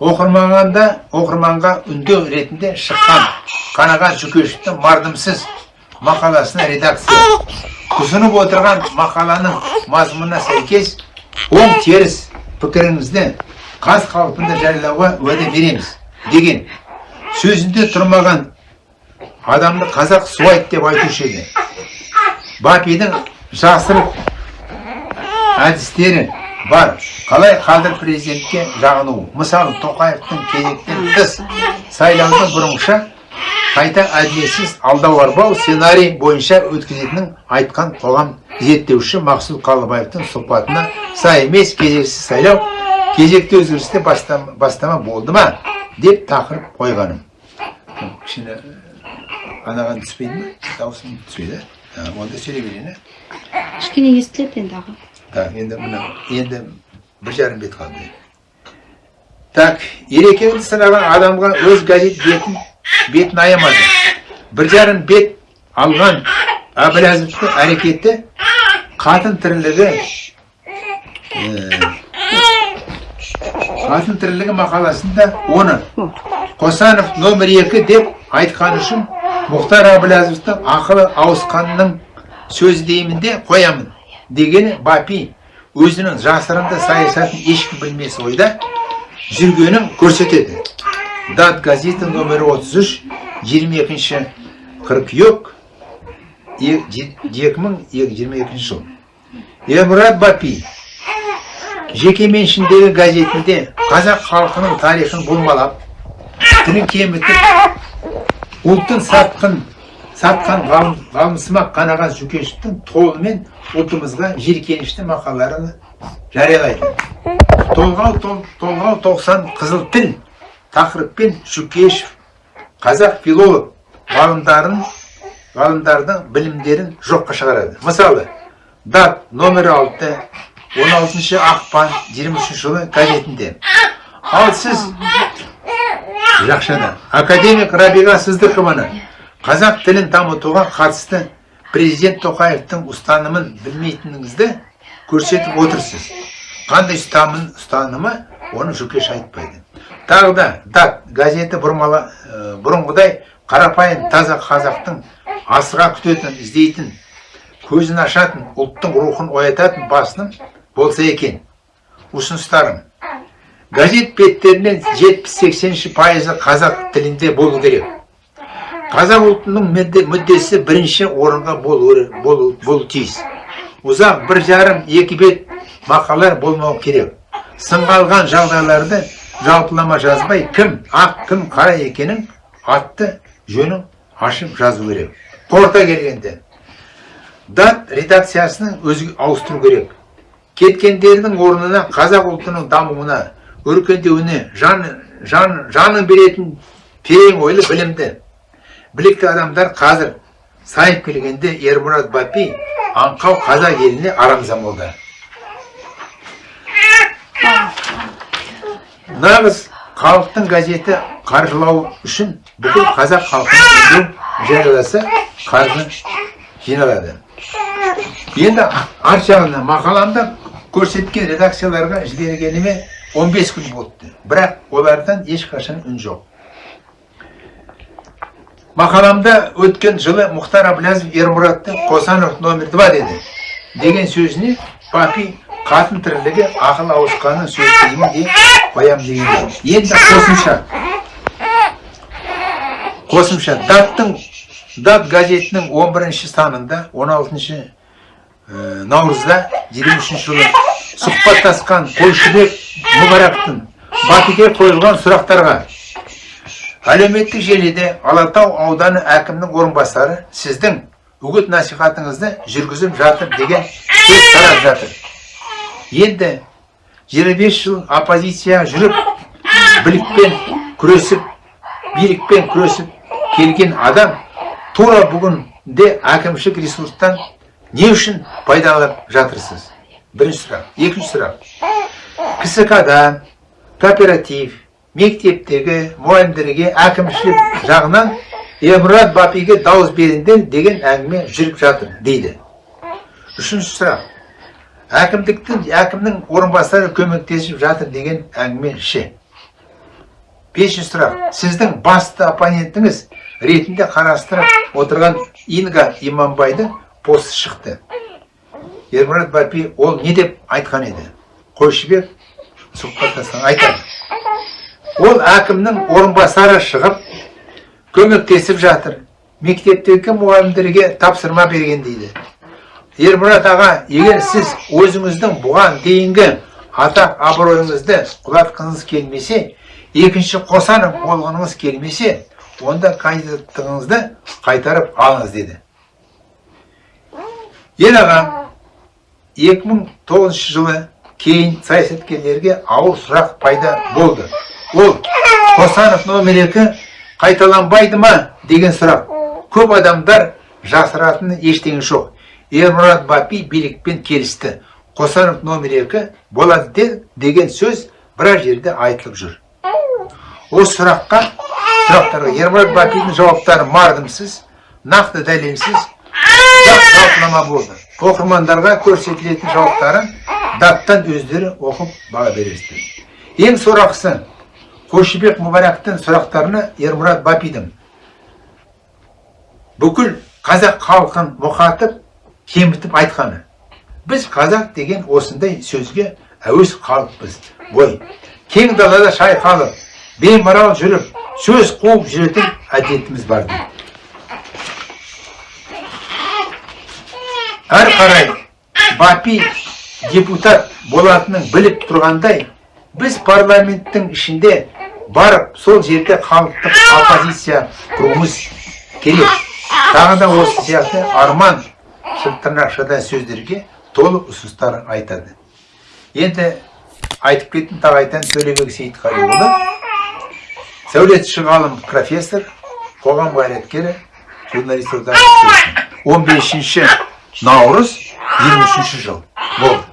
Оқырмағанда оқырманға үндеу ретінде шыққан қанағат жүкешевтің мардымсыз мақаласына редакция. Ұсынып отырған мақаланың мазмұнына сәйкес оң теріс пікіріңізді қаз қалпында жариялауға уәде береміз деген сөзінде тұрмаған адамды қазақ суайт деп айтушы еді. Бапидің жасырып әдістері бар. Қалай қадір президентке жағыну мысалы тоқаевтың кезектен тыс сайлауды бұрынғыша қайта әділетсіз алдау арбау сценарий бойынша өткізетінін айтқан қоғам зерттеуші мақсұт қалыбаевтың сұхбатына сай емес кезексіз сайлау кезекті өзгерісте бастама, болды ма? деп тақырып қойғаным. Анаған түспейді ма дауысым түспейді онда сөйлей берейін кішкене естіледі енді аға так енді мына енді бір жарым бет қалды так ерекеңді сынаған адамға өз газет бетін бетін аямады бір жарым бет алған әбіләзовтың әрекеті қатын тірлігі қатын тірлігі мақаласында оны қосанов номер екі деп айтқан үшін мұхтар әбіләзовтың ақылы ауысқанының сөзі деймін де қоямын дегені бапи. Өзінің жасырынды саясатын ешкім білмес ойда жүргенін көрсетеді. Дат газеті номері 33 22 қыркүйек 2022 жыл. Емұрат бапи жекеменшіндегі газетінде қазақ халқының тарихын болмалап тілін кемітіп ұлтын сатқын сатқан ғалымсымақ қанағат жүкешевтің толымен ұлтымызға жиіркенішті мақалаларын жариялайды. Толғау толғау тоқсан қызыл тіл тақырыппен Шүкешев қазақ филолог ғалымдарын ғалымдардың білімдерін жоққа шығарады. Мысалы дат номер 6 16 ақпан 23 жылы газетінде. Ал сіз жақшада академик рабиға сыздықованы қазақ тілін дамытуға қатысты президент тоқаевтың ұстанымын білмейтініңізді көрсетіп отырсыз. Қандай ұстанымы оны жүкеш айтпайды. Тағы да дат газеті бұрмала бұрынғыдай қарапайым таза қазақтың асыға күтетін іздейтін көзін ашатын ұлттың рухын оятатын басының болса екен. Ұсыныстарым. Газет беттерінен 70-80 пайызы қазақ тілінде болу керек. Қазақ ұлтының мүдде- мүддесі бірінші орынға болу, болу, тиіс. Ұзақ бір жарым екі бет мақалалар болмау керек. Сынға алған жағдайларды жалпылама жазбай кім ақ кім қара екенін атты жөнін ашып жазу керек. Қорыта келгенде. Дат редакциясының өзге ауыстыру керек. Кеткендердің орнына қазақ ұлтының дамуына өркендеуіне жан, жан, жанын беретін терең ойлы білімді білікті адамдар қазір сайып келгенде ермұрат бапи аңқау қазақ еліне арамза болды. Нағыз халықтың газеті қаржылау үшін бүкіл қазақ халқын үндеу жарияласа қаржы жиналады. Енді арт жағында мақаламда көрсеткен редакцияларға жібергеніме 15 күн болыпты бірақ олардан ешқашан үн жоқ мақаламда өткен жылы мұхтар әблязов ермұратты қосанов номер 2 деді деген сөзіне папи қатын тірлігі ақыл ауысқанын сөз деймін де қоямын деген енді қосымша қосымша даттың дат газетінің 11 санында 16 ә, наурызда 23 жылы сұхбаттасқан қойшыбек мұбарактың батыге қойылған сұрақтарға. Әлеуметтік желіде алатау ауданы әкімнің орынбасары сіздің үгіт насихатыңызды жүргізіп жатыр деген сөз тарап жатыр. Енді 25 жыл оппозиция жүріп білікпен күресіп билікпен күресіп келген адам тура бүгінде әкімшілік ресурстан не үшін пайдаланып жатырсыз? Бірінші сұрақ. Екінші сұрақ. Кск да кооператив мектептегі мұғалімдерге әкімшілік жағынан емұрат бапиге дауыс беріңдер деген әңгіме жүріп жатыр дейді. Үшінші сұрақ. Әкімдіктің әкімнің орынбасары көмектесіп жатыр деген әңгіме ше? Бесінші сұрақ. Сіздің басты оппонентіңіз ретінде қарастырып отырған инга иманбайдың посты шықты. Ермұрат бапи ол не деп айтқан еді? Қойшыбек сұхбаттасқан айтады ол әкімнің орынбасары шығып көмектесіп жатыр. Мектептегі мұғалімдерге тапсырма берген дейді. Ермұрат аға егер сіз өзіңіздің бұған дейінгі атақ абыройыңызды құлатқыңыз келмесе екінші қосанов болғаныңыз келмесе онда кандидаттығыңызды қайтарып алыңыз деді. Ел аға 2009 жылы кейін саясаткерлерге ауыр сұрақ пайда болды. Ол қосанов номер екі қайталанбайды ма? деген сұрақ. Көп адамдар жасыратын ештеңе жоқ. Ермұрат бапи билікпен келісті. Қосанов номер екі болады де, деген сөз біраз жерде айтылып жүр. Осы сұраққа сұрақтарға ермұрат бапидің жауаптары мардымсыз нақты дәлелсіз жалпылама болды. Оқырмандарға көрсетілетін жауаптарын даттан өздері оқып баға бересіздер. Ең сорақысы қойшыбек мұбарактың сұрақтарына ермұрат бапидің бүкіл қазақ халқын мұқатып кемітіп айтқаны. Біз қазақ деген осындай сөзге әуес халықпыз. Ғой кең далада шайқалып беймарал жүріп сөз қуып жүретін әдетіміз бар дейді. Әр қарай. бапи депутат болатынын біліп тұрғандай біз парламенттің ішінде барып сол жерде халықтық оппозиция құруымыз керек. Тағы да осы сияқты арман тырнақшада сөздерге толы ұсыныстар айтады. Енді айтып кеттім тағы айтайын төлебек сейітқалиұлы сәулетші ғалым профессор қоғам қайраткері журналист одағы 15 наурыз 23 жыл. Болды.